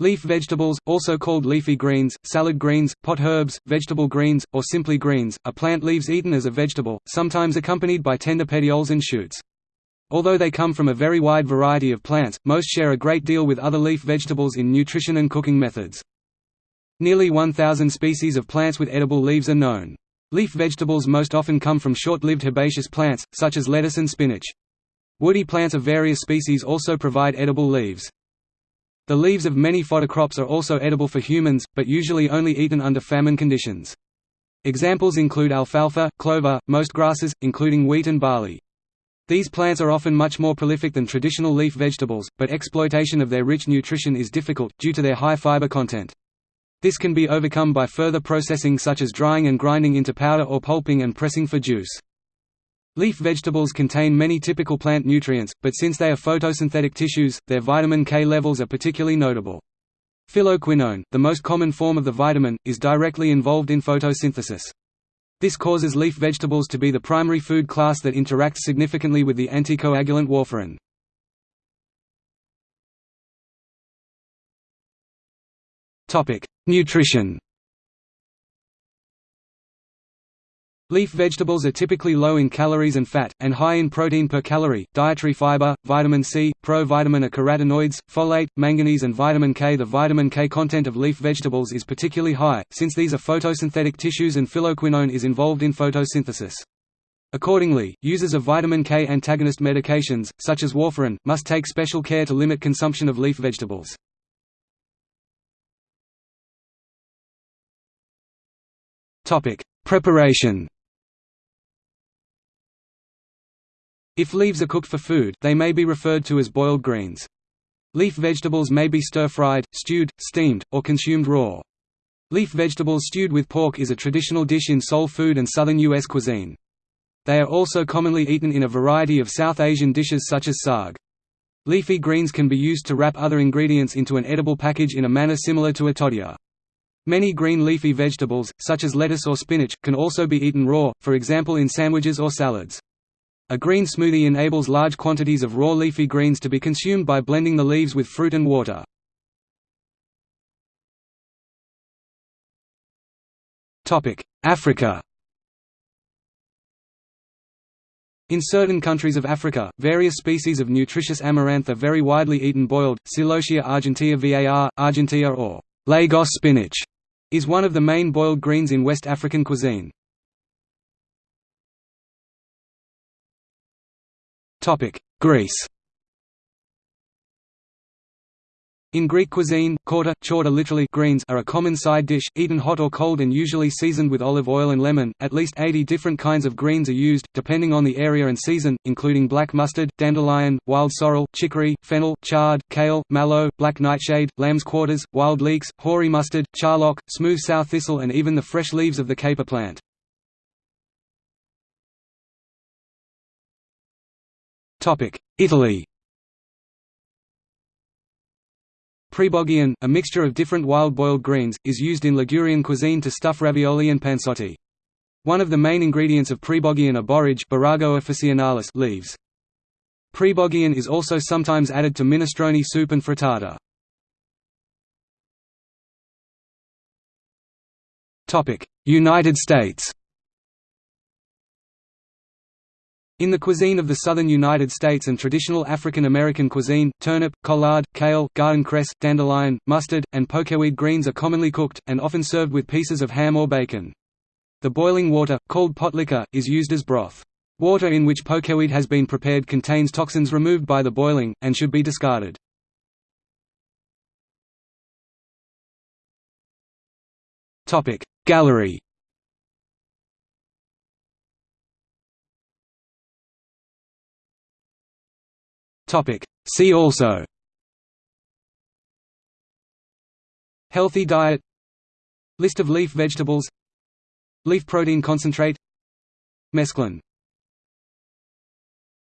Leaf vegetables, also called leafy greens, salad greens, pot herbs, vegetable greens, or simply greens, are plant leaves eaten as a vegetable, sometimes accompanied by tender petioles and shoots. Although they come from a very wide variety of plants, most share a great deal with other leaf vegetables in nutrition and cooking methods. Nearly 1,000 species of plants with edible leaves are known. Leaf vegetables most often come from short-lived herbaceous plants, such as lettuce and spinach. Woody plants of various species also provide edible leaves. The leaves of many fodder crops are also edible for humans, but usually only eaten under famine conditions. Examples include alfalfa, clover, most grasses, including wheat and barley. These plants are often much more prolific than traditional leaf vegetables, but exploitation of their rich nutrition is difficult, due to their high fiber content. This can be overcome by further processing such as drying and grinding into powder or pulping and pressing for juice. Leaf vegetables contain many typical plant nutrients, but since they are photosynthetic tissues, their vitamin K levels are particularly notable. Phylloquinone, the most common form of the vitamin, is directly involved in photosynthesis. This causes leaf vegetables to be the primary food class that interacts significantly with the anticoagulant warfarin. Nutrition Leaf vegetables are typically low in calories and fat, and high in protein per calorie, dietary fiber, vitamin C, provitamin A carotenoids, folate, manganese and vitamin K The vitamin K content of leaf vegetables is particularly high, since these are photosynthetic tissues and phylloquinone is involved in photosynthesis. Accordingly, users of vitamin K antagonist medications, such as warfarin, must take special care to limit consumption of leaf vegetables. Preparation If leaves are cooked for food, they may be referred to as boiled greens. Leaf vegetables may be stir-fried, stewed, steamed, or consumed raw. Leaf vegetables stewed with pork is a traditional dish in soul food and southern U.S. cuisine. They are also commonly eaten in a variety of South Asian dishes such as saag. Leafy greens can be used to wrap other ingredients into an edible package in a manner similar to a tortilla. Many green leafy vegetables, such as lettuce or spinach, can also be eaten raw, for example in sandwiches or salads. A green smoothie enables large quantities of raw leafy greens to be consumed by blending the leaves with fruit and water. Africa In certain countries of Africa, various species of nutritious amaranth are very widely eaten boiled. Celosia argentea var, argentea or Lagos spinach is one of the main boiled greens in West African cuisine. Greece In Greek cuisine, chorta, chorta literally greens are a common side dish, eaten hot or cold and usually seasoned with olive oil and lemon. At least 80 different kinds of greens are used, depending on the area and season, including black mustard, dandelion, wild sorrel, chicory, fennel, chard, kale, mallow, black nightshade, lamb's quarters, wild leeks, hoary mustard, charlock, smooth sow thistle and even the fresh leaves of the caper plant. Italy Preboggion, a mixture of different wild boiled greens, is used in Ligurian cuisine to stuff ravioli and panzotti. One of the main ingredients of preboggion are Borago officinalis leaves. Preboggion is also sometimes added to minestrone soup and frittata. United States In the cuisine of the southern United States and traditional African American cuisine, turnip, collard, kale, garden cress, dandelion, mustard, and pokeweed greens are commonly cooked, and often served with pieces of ham or bacon. The boiling water, called pot liquor, is used as broth. Water in which pokeweed has been prepared contains toxins removed by the boiling, and should be discarded. Gallery Topic. See also. Healthy diet. List of leaf vegetables. Leaf protein concentrate. Mesclun